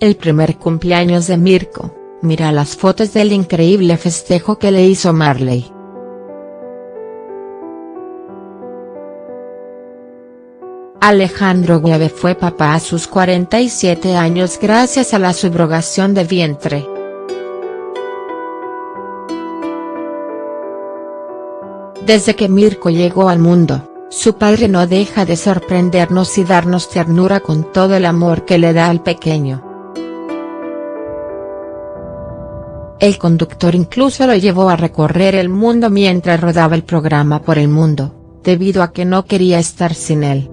el primer cumpleaños de Mirko, mira las fotos del increíble festejo que le hizo Marley. Alejandro Gueve fue papá a sus 47 años gracias a la subrogación de vientre. Desde que Mirko llegó al mundo, su padre no deja de sorprendernos y darnos ternura con todo el amor que le da al pequeño. El conductor incluso lo llevó a recorrer el mundo mientras rodaba el programa por el mundo, debido a que no quería estar sin él.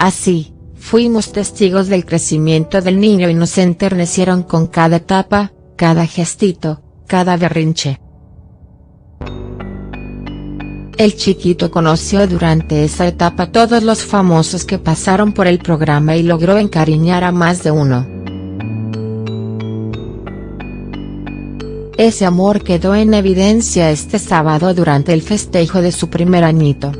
Así, fuimos testigos del crecimiento del niño y nos enternecieron con cada etapa, cada gestito, cada berrinche. El chiquito conoció durante esa etapa todos los famosos que pasaron por el programa y logró encariñar a más de uno. Ese amor quedó en evidencia este sábado durante el festejo de su primer añito.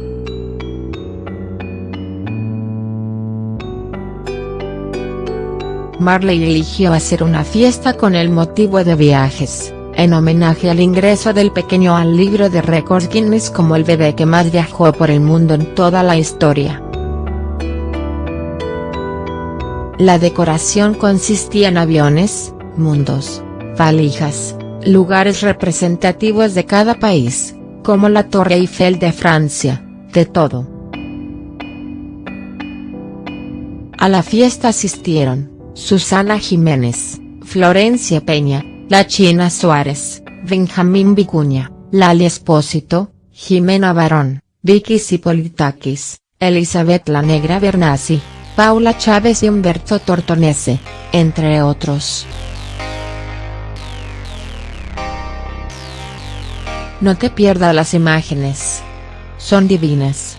Marley eligió hacer una fiesta con el motivo de viajes, en homenaje al ingreso del pequeño al libro de récords Guinness como el bebé que más viajó por el mundo en toda la historia. La decoración consistía en aviones, mundos, valijas, lugares representativos de cada país, como la Torre Eiffel de Francia, de todo. A la fiesta asistieron, Susana Jiménez, Florencia Peña, La China Suárez, Benjamín Vicuña, Lali Espósito, Jimena Barón, Vicky Sipolitakis, Elizabeth La Negra Bernasi, Paula Chávez y Humberto Tortonese, entre otros. No te pierdas las imágenes. Son divinas.